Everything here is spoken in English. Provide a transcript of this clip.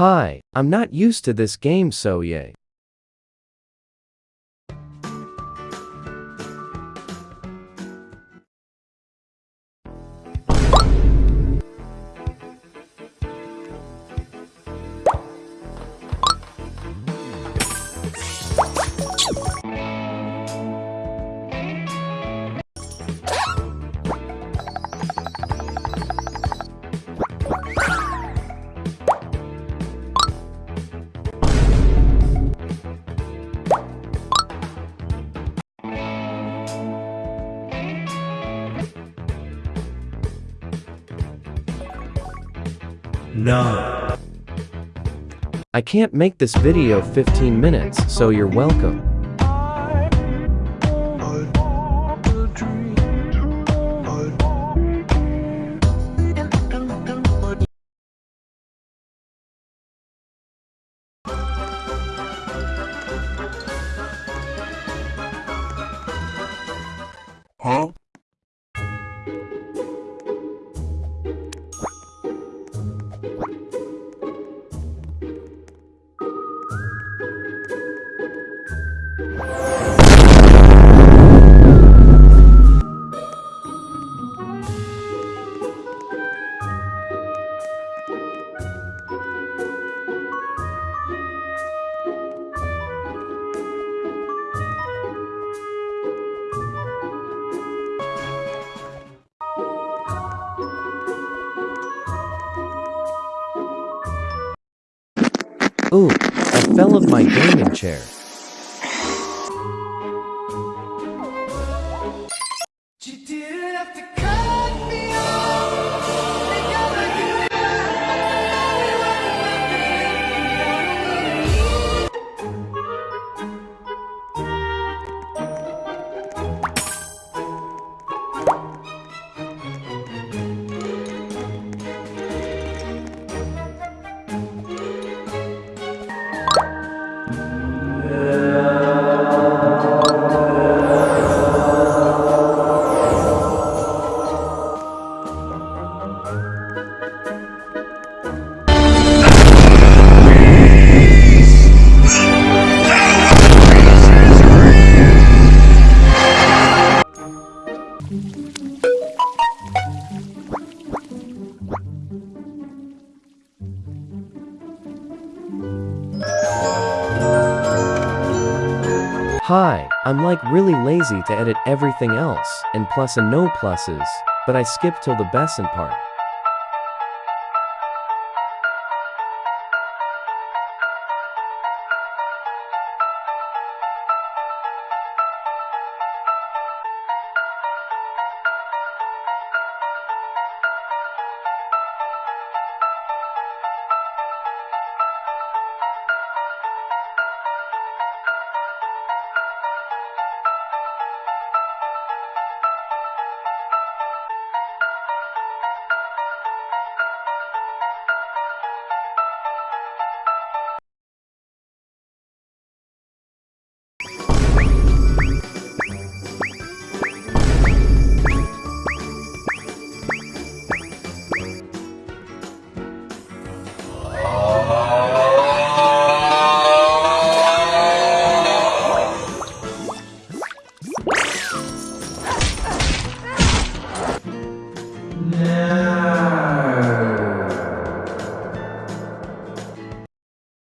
Hi, I'm not used to this game so yay. No. I can't make this video 15 minutes, so you're welcome. Huh? Ooh, I fell off my gaming chair. Thank mm -hmm. you. Hi, I'm like really lazy to edit everything else, and plus and no pluses, but I skip till the Besant part.